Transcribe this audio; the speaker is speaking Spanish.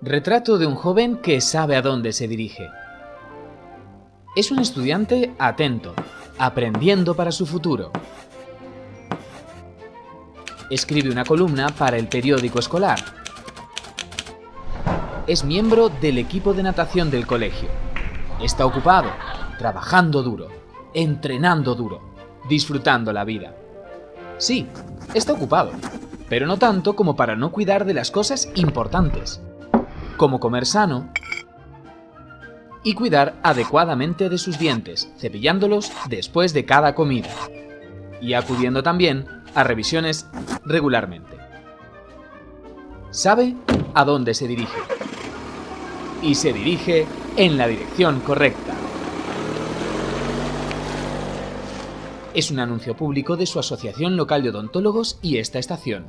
Retrato de un joven que sabe a dónde se dirige. Es un estudiante atento, aprendiendo para su futuro. Escribe una columna para el periódico escolar. Es miembro del equipo de natación del colegio. Está ocupado, trabajando duro, entrenando duro, disfrutando la vida. Sí, está ocupado, pero no tanto como para no cuidar de las cosas importantes, como comer sano y cuidar adecuadamente de sus dientes, cepillándolos después de cada comida, y acudiendo también a revisiones regularmente. Sabe a dónde se dirige, y se dirige en la dirección correcta. Es un anuncio público de su Asociación Local de Odontólogos y esta estación.